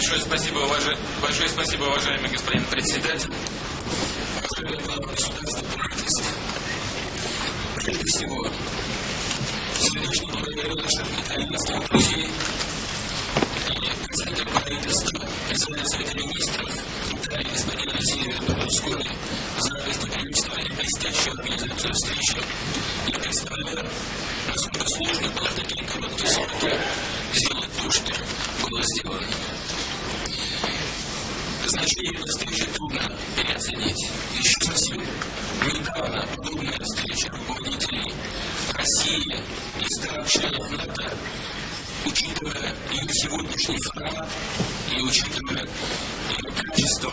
Большое спасибо, уважа... Большое спасибо, уважаемый господин председатель. Прежде всего, сердечно благодарю наших итальянских друзей и председателя правительства, Министров Италии господина Сильвия Берлускони за встречи. Я представляю, насколько сложно было в такие короткие сроки сделать то, что было сделано. Переоценить. Еще совсем недавно подобная встреча руководителей России и стран-членов НАТО, учитывая ее сегодняшний формат и учитывая ее качество,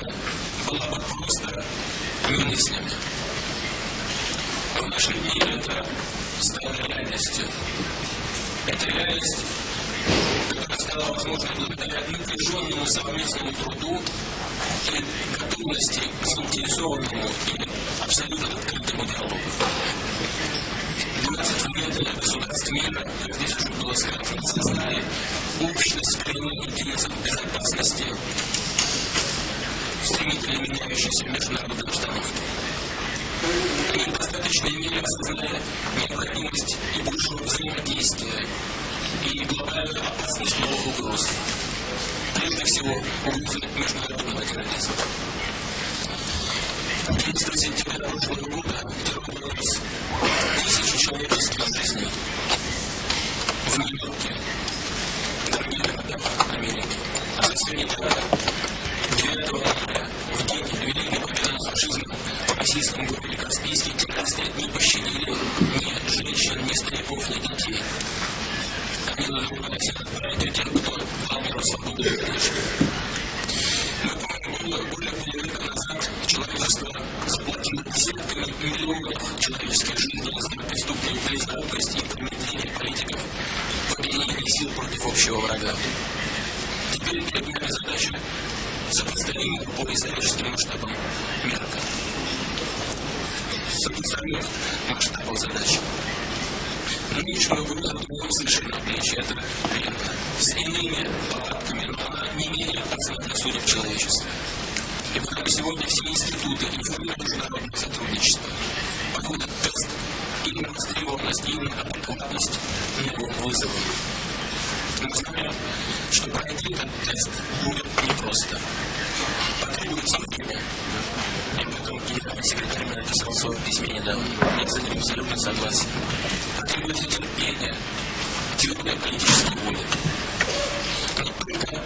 была бы просто немыслима. В наши дни это стало реальностью. Эта реальность стала возможной благодаря напряженному совместному труду и готовности к заинтересованному и абсолютно открытому диалогу. 20 лет государств мира, как здесь уже было сказано, создали общность коренных интересов безопасности стремительно меняющейся международной обстановке. Они в достаточной мере осознали необходимость и большего взаимодействия и глобальную опасность новых угроз. Прежде всего, угрозы международного терроризма. 11 сентября прошлого года террор унес тысячи человеческих жизней в Нью-Йорке, дорогие города Америки. А совсем недавно, Они назывались отправить тех, кто миру свободу. Мы помним, более полувека назад человечество заплатило десятками миллионов человеческих жизней за преступную близорукость и промедление политиков в объединении сил против общего врага. Теперь перед нами задача сопоставимых по историческим масштабам мерка. Сопоставимых масштабов задач. Нынешнюю угрозу другом совершенно это верно. С иными повадками, но она не менее опасна для судеб человечества. И потому сегодня все институты и формы международного сотрудничества подводят тест и на востребованность, и на адекватность новым вызовам. Мы знаем, что пройти этот тест будет непросто. Потребуется время. И потом генеральный секретарь написал в своем письме недавно. Я с этим абсолютно согласен. Потребуется терпение, воля. Но только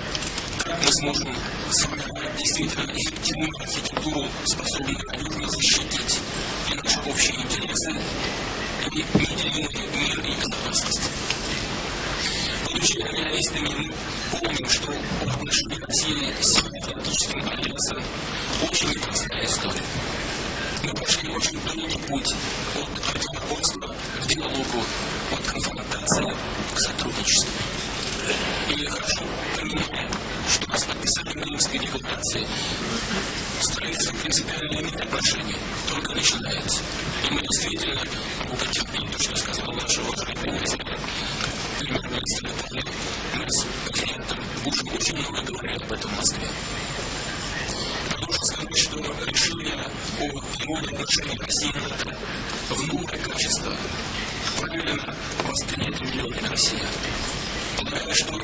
так мы сможем сформировать действительно эффективную архитектуру, способную надежно защитить и наши общие интересы, и неделимый мир и безопасность. Будучи реалистами, мы помним, что отношения России с Североатлантическим альянсом очень непростая история. Мы прошли очень долгий путь от противоборства к диалогу, от конфронтации к сотрудничеству. И хорошо понимаем, что с подписанием Римской декларации строительство принципиальных отношений только начинается. И мы действительно могу подтвердить то, что сказал наш уважаемый президент премьер-министр Италии, мы с президентом Бушем очень много говорили об этом в Москве. Должен сказать, что решение о переводе отношений России в новое качество правильно воспринято миллионами россиян. Полагаю, что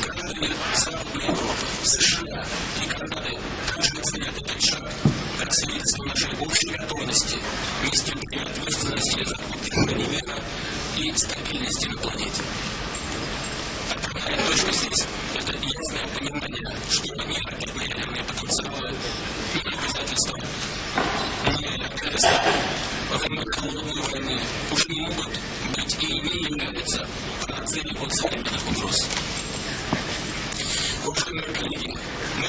граждане Западной Европы, США и Канады также оценят этот шаг как свидетельство нашей общей готовности нести ответственности за поддержание мира и стабильности на планете. Отправная точка здесь – это ясное понимание, что ни ракетные ядерные потенциалы, ни обязательства, ни обязательства во время холодной войны уже не могут быть и не являются панацеей от современных угроз. Уважаемые коллеги, мы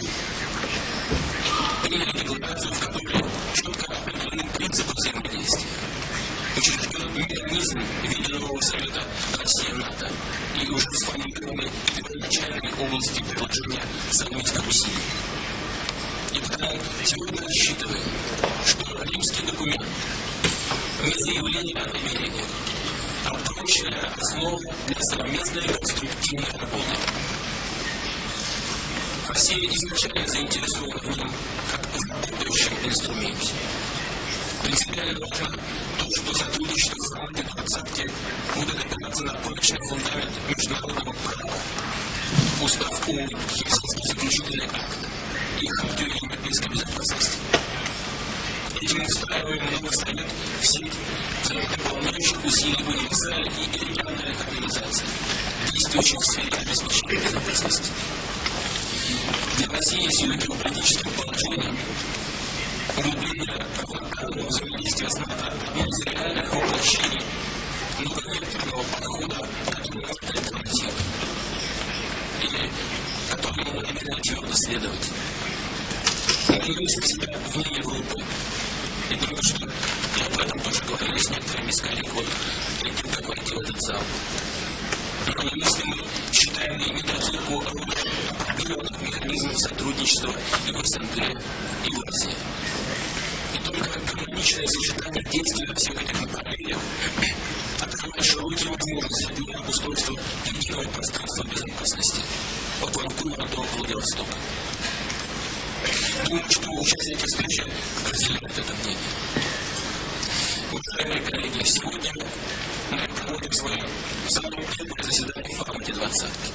приняли декларацию, в которой четко определены принципы взаимодействия. Учрежден механизм в виде нового совета Россия-НАТО и уже сформированы первоначальные области приложения совместных усилий. И потому сегодня рассчитываем, что римский документ не заявление о намерениях, а прочная основа для совместной конструктивной работы. Россия изначально заинтересована в нем как в работающем инструменте. Принципиально важно то, что сотрудничество в формате усилий универсальных и региональных организаций, действующих в сфере обеспечения безопасности. Для России с ее геополитическим положением углубление парламентарного вот перед тем, как войти в этот зал. Но если мы считаем недооценку определенных механизмов сотрудничества и в СНГ, и в Азии. И только гармоничное сочетание действий на всех этих направлениях открывает широкие возможности для обустройства единого пространства безопасности от Ванкувера до Владивостока. Думаю, что участники встречи разделяют это мнение. Уважаемые коллеги, сегодня мы проводим свое самое первое заседание в формате двадцатки.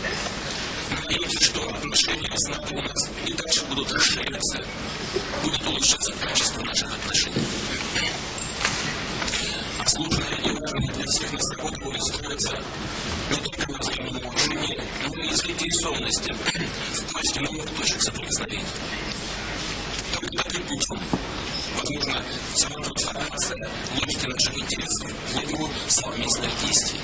Надеемся, что отношения с НАТО у нас и дальше будут расширяться, будет улучшаться качество наших отношений. А сложная и важная для всех нас работа будет строиться не только на взаимном уважении, но и заинтересованности в поиске новых точек соприкосновения. Только таким путем возможно сама трансформация логики наших интересов в логику совместных действий.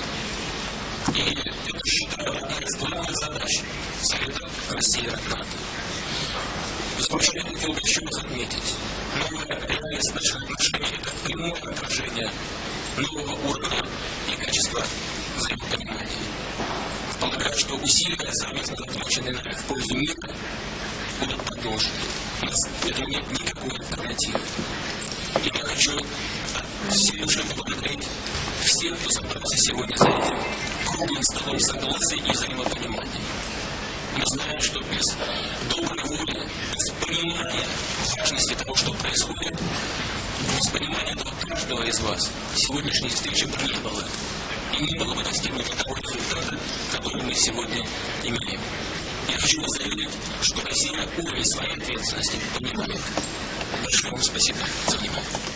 И это, считаю, одна из главных задач Совета России от НАТО. В заключение хотел бы еще раз отметить, новая реальность наших отношений – это прямое отражение нового уровня и качества взаимопонимания. Полагаю, что усилия, совместно заключенные нами в пользу мира, будут продолжены. У нас этому нет никакой альтернативы. И я хочу от всей души поблагодарить всех, кто собрался сегодня за этим круглым столом согласия и взаимопонимания. Мы знаем, что без доброй воли, без понимания важности того, что происходит, без понимания этого каждого из вас, сегодняшней встречи бы не было. И не было бы достигнуто того результата, который мы сегодня имеем. Я хочу вас что Россия уровень своей ответственности понимает. Большое вам спасибо за внимание.